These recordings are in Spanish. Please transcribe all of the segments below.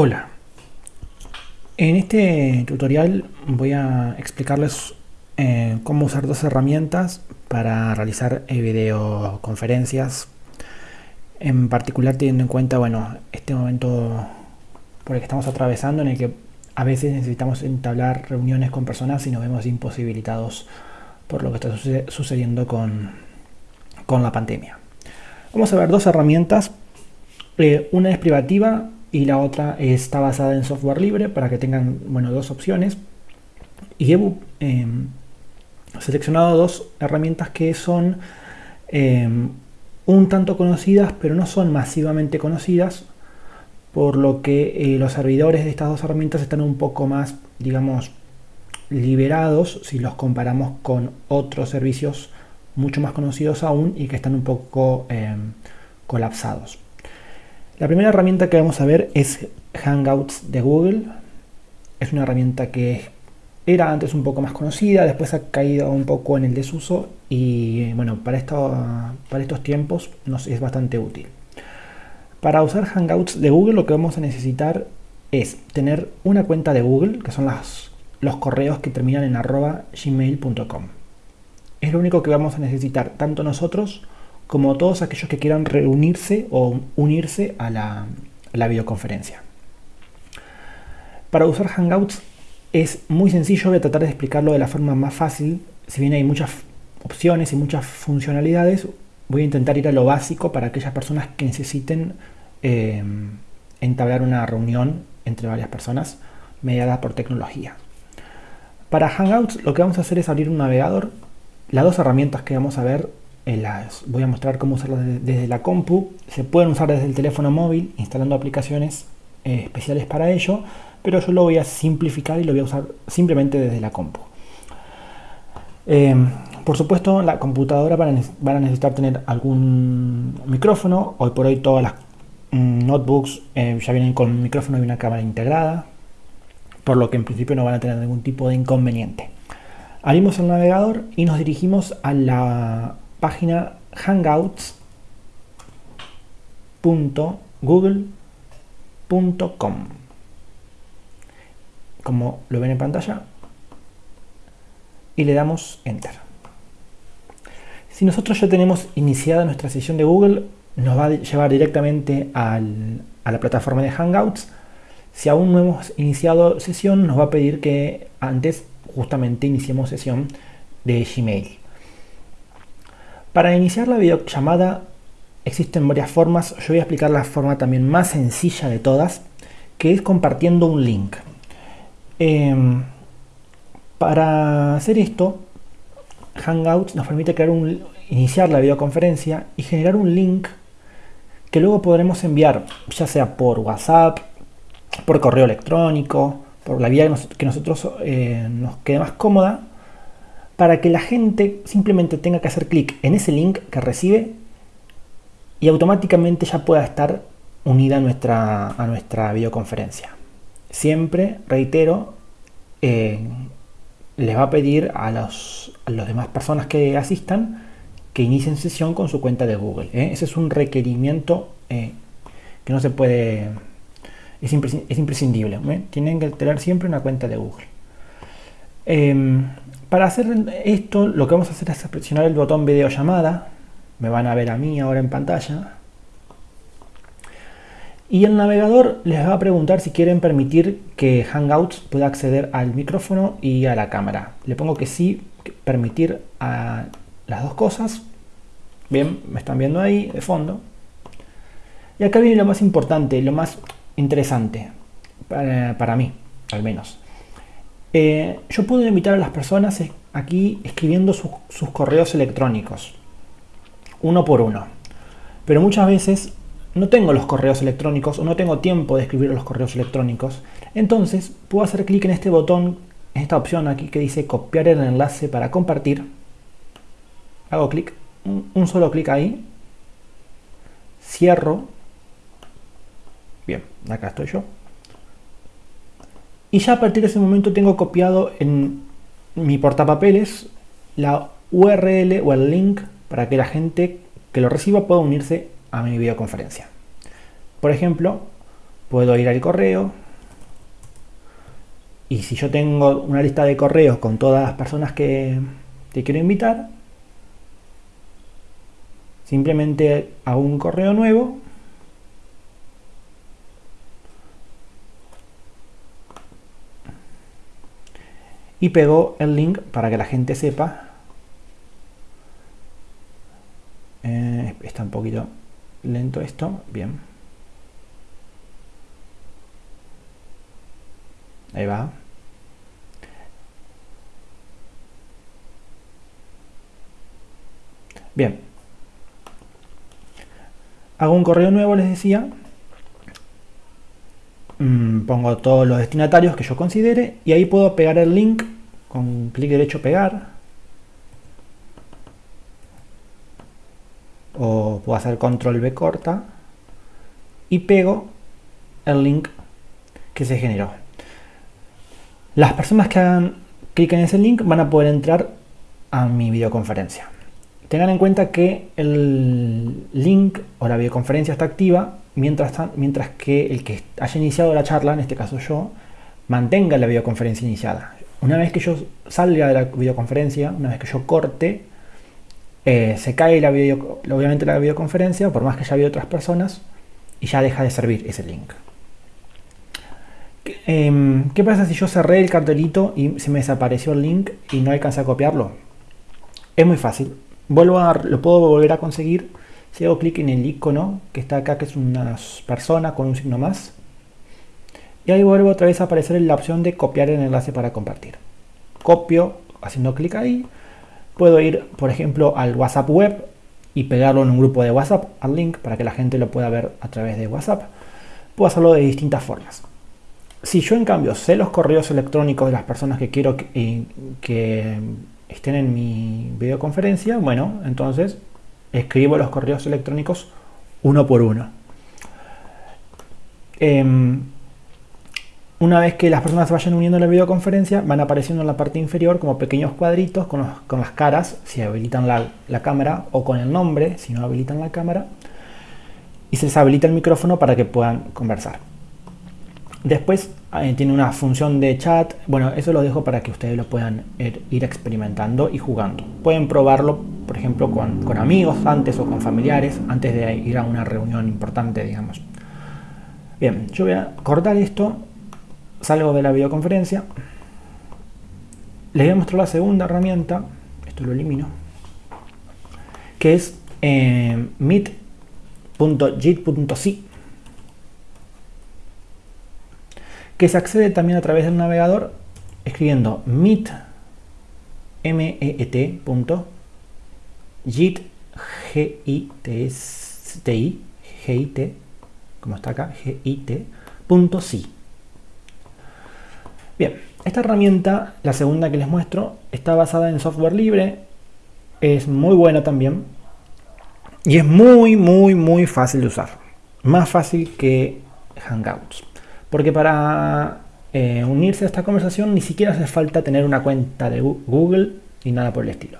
Hola, en este tutorial voy a explicarles eh, cómo usar dos herramientas para realizar eh, videoconferencias. En particular teniendo en cuenta bueno este momento por el que estamos atravesando en el que a veces necesitamos entablar reuniones con personas y nos vemos imposibilitados por lo que está sucediendo con, con la pandemia. Vamos a ver dos herramientas, eh, una es privativa y la otra está basada en software libre para que tengan bueno, dos opciones. Y he em, seleccionado dos herramientas que son em, un tanto conocidas, pero no son masivamente conocidas, por lo que eh, los servidores de estas dos herramientas están un poco más, digamos, liberados si los comparamos con otros servicios mucho más conocidos aún y que están un poco em, colapsados. La primera herramienta que vamos a ver es Hangouts de Google. Es una herramienta que era antes un poco más conocida, después ha caído un poco en el desuso y bueno, para, estos tiempos nos es bastante útil. Para usar Hangouts de Google lo que vamos a necesitar es tener una cuenta de Google, que son las, los correos que terminan en arroba gmail.com. Es lo único que vamos a necesitar tanto nosotros como todos aquellos que quieran reunirse o unirse a la, videoconferencia. Para usar Hangouts es muy sencillo, voy a tratar de explicarlo de la forma más fácil. Si bien hay muchas opciones y muchas funcionalidades, voy a intentar ir a lo básico para aquellas personas que necesiten eh, entablar una reunión entre varias personas mediada por tecnología. Para Hangouts lo que vamos a hacer es abrir un navegador. Las dos herramientas que vamos a ver las voy a mostrar cómo usarlas desde la compu. Se pueden usar desde el teléfono móvil instalando aplicaciones eh, especiales para ello, pero yo lo voy a simplificar y lo voy a usar simplemente desde la compu. Eh, por supuesto, la computadora van a, necesitar tener algún micrófono. Hoy por hoy todas las mm, notebooks eh, ya vienen con un micrófono y una cámara integrada, por lo que en principio no van a tener ningún tipo de inconveniente. Abrimos el navegador y nos dirigimos a la página hangouts.google.com. Como lo ven en pantalla, y le damos Enter. Si nosotros ya tenemos iniciada nuestra sesión de Google, nos va a llevar directamente a la plataforma de Hangouts. Si aún no hemos iniciado sesión, nos va a pedir que antes justamente iniciemos sesión de Gmail. Para iniciar la videollamada existen varias formas, yo voy a explicar la forma también más sencilla de todas, que es compartiendo un link. Em, para hacer esto, Hangouts nos permite crear iniciar la videoconferencia y generar un link que luego podremos enviar, ya sea por WhatsApp, por correo electrónico, por la vía que, nosotros eh, nos quede más cómoda, para que la gente simplemente tenga que hacer clic en ese link que recibe y automáticamente ya pueda estar unida a nuestra, a nuestra videoconferencia. Siempre, reitero, eh, les va a pedir a los, las demás personas que asistan que inicien sesión con su cuenta de Google. ¿eh? Ese es un requerimiento eh, que no se puede, es, imprescindible. Tienen que tener siempre una cuenta de Google. Para hacer esto, lo que vamos a hacer es presionar el botón videollamada. Me van a ver a mí ahora en pantalla. Y el navegador les va a preguntar si quieren permitir que Hangouts pueda acceder al micrófono y a la cámara. Le pongo que sí, permitir a las dos cosas. Bien, me están viendo ahí de fondo. Y acá viene lo más importante, lo más interesante, para mí, al menos. Eh, yo puedo invitar a las personas aquí escribiendo sus correos electrónicos, uno por uno. Pero muchas veces no tengo los correos electrónicos o no tengo tiempo de escribir los correos electrónicos. Entonces puedo hacer clic en este botón, en esta opción aquí que dice copiar el enlace para compartir. Hago clic, un solo clic ahí. Cierro. Bien, acá estoy yo. Y ya a partir de ese momento tengo copiado en mi portapapeles la URL o el link para que la gente que lo reciba pueda unirse a mi videoconferencia. Por ejemplo, puedo ir al correo y si yo tengo una lista de correos con todas las personas que, que quiero invitar, simplemente hago un correo nuevo y pego el link para que la gente sepa. Eh, está un poquito lento esto bien. Ahí va. Bien. Hago un correo nuevo les decía Mm, pongo todos los destinatarios que yo considere y ahí puedo pegar el link con clic derecho pegar o puedo hacer control B corta y pego el link que se generó. Las personas que hagan clic en ese link van a poder entrar a mi videoconferencia. Tengan en cuenta que el link o la videoconferencia está activa mientras, mientras que el que haya iniciado la charla, en este caso yo, mantenga la videoconferencia iniciada. Una vez que yo salga de la videoconferencia, una vez que yo corte, eh, se cae la video, obviamente la videoconferencia, por más que ya haya otras personas, y ya deja de servir ese link. Em, ¿Qué pasa si yo cerré el cartelito y se me desapareció el link y no alcancé a copiarlo? Es muy fácil. Vuelvo a, lo puedo volver a conseguir si hago clic en el icono que está acá, que es una persona con un signo más, y ahí vuelvo otra vez a aparecer la opción de copiar el enlace para compartir. Copio haciendo clic ahí, puedo ir por ejemplo al WhatsApp web y pegarlo en un grupo de WhatsApp al link para que la gente lo pueda ver a través de WhatsApp. Puedo hacerlo de distintas formas. Si yo en cambio sé los correos electrónicos de las personas que quiero que, que estén en mi videoconferencia, bueno, entonces escribo los correos electrónicos uno por uno. Em, una vez que las personas vayan uniendo a la videoconferencia, van apareciendo en la parte inferior como pequeños cuadritos con, las caras, si habilitan la, cámara, o con el nombre, si no habilitan la cámara, y se les habilita el micrófono para que puedan conversar. Después eh, tiene una función de chat, bueno, eso lo dejo para que ustedes lo puedan ir experimentando y jugando. Pueden probarlo por ejemplo, con, amigos antes o con familiares, antes de ir a una reunión importante, digamos. Bien, yo voy a cortar esto, salgo de la videoconferencia, les voy a mostrar la segunda herramienta, esto lo elimino, que es eh, meet.jit.si, que se accede también a través del navegador escribiendo meet, git, G-I-T, G-I-T, como está acá, G-I-T, punto sí. Bien, esta herramienta, la segunda que les muestro, está basada en software libre, es muy buena también y es muy, muy, muy fácil de usar. Más fácil que Hangouts. Porque para eh, unirse a esta conversación ni siquiera hace falta tener una cuenta de Google ni nada por el estilo.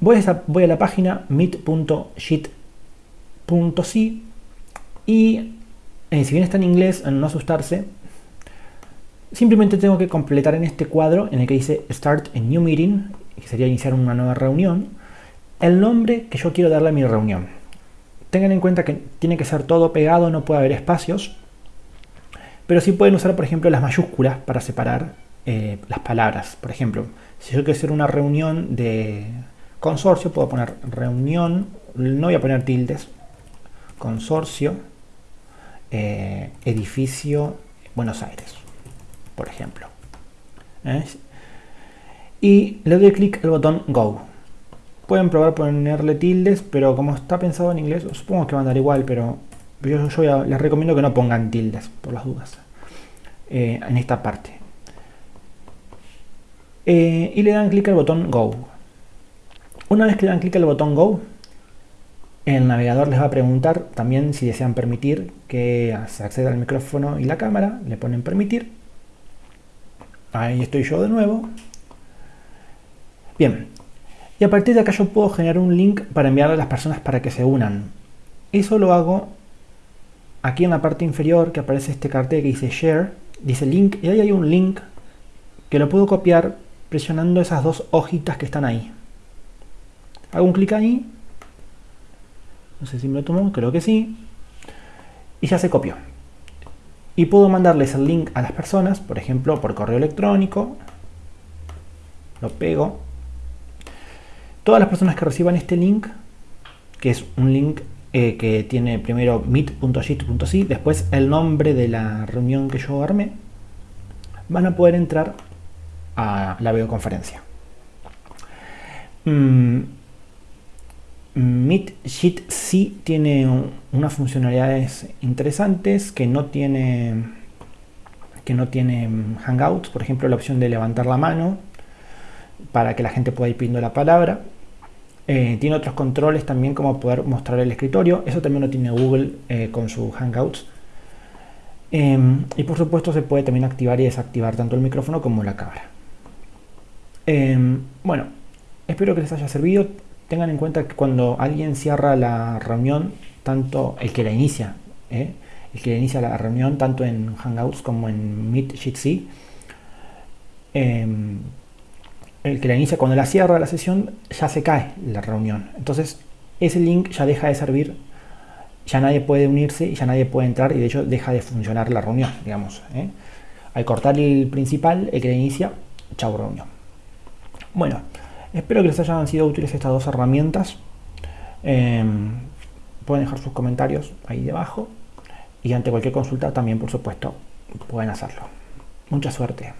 Voy a, la página meet.sheet.c y eh, si bien está en inglés, no asustarse, simplemente tengo que completar en este cuadro en el que dice Start a New Meeting, que sería iniciar una nueva reunión, el nombre que yo quiero darle a mi reunión. Tengan en cuenta que tiene que ser todo pegado, no puede haber espacios, pero sí pueden usar, por ejemplo, las mayúsculas para separar eh, las palabras. Por ejemplo, si yo quiero hacer una reunión de Consorcio, puedo poner reunión, no voy a poner tildes, consorcio, eh, edificio Buenos Aires, por ejemplo. ¿eh? Y le doy clic al botón Go. Pueden probar ponerle tildes, pero como está pensado en inglés, supongo que va a andar igual, pero yo, les recomiendo que no pongan tildes, por las dudas, eh, en esta parte. y le dan clic al botón Go. Una vez que dan clic al botón Go, el navegador les va a preguntar también si desean permitir que se acceda al micrófono y la cámara. Le ponen permitir. Ahí estoy yo de nuevo. Bien. Y a partir de acá yo puedo generar un link para enviarle a las personas para que se unan. Eso lo hago aquí en la parte inferior que aparece este cartel que dice Share, dice Link, y ahí hay un link que lo puedo copiar presionando esas dos hojitas que están ahí. Hago un clic ahí, no sé si me lo tomo, creo que sí, y ya se copió. Y puedo mandarles el link a las personas, por ejemplo, por correo electrónico, lo pego. Todas las personas que reciban este link, que es un link eh, que tiene primero meet.git.c, después el nombre de la reunión que yo armé, van a poder entrar a la videoconferencia. Mm, Meet Sheet C tiene unas funcionalidades interesantes que no tiene que no tiene Hangouts, por ejemplo la opción de levantar la mano para que la gente pueda ir pidiendo la palabra. Eh, tiene otros controles también como poder mostrar el escritorio, eso también lo tiene Google eh, con sus Hangouts. Em, y por supuesto se puede también activar y desactivar tanto el micrófono como la cámara. Em, bueno, espero que les haya servido tengan en cuenta que cuando alguien cierra la reunión, tanto el que la inicia, ¿eh? el que inicia la reunión, tanto en Hangouts como en Meet Jitsi, em, el que la inicia cuando la cierra la sesión, ya se cae la reunión. Entonces, ese link ya deja de servir, ya nadie puede unirse y ya nadie puede entrar y de hecho deja de funcionar la reunión, digamos. ¿eh? Al cortar el principal, el que la inicia, chau reunión. Bueno. Espero que les hayan sido útiles estas dos herramientas. Em, pueden dejar sus comentarios ahí debajo y ante cualquier consulta también, por supuesto, pueden hacerlo. Mucha suerte.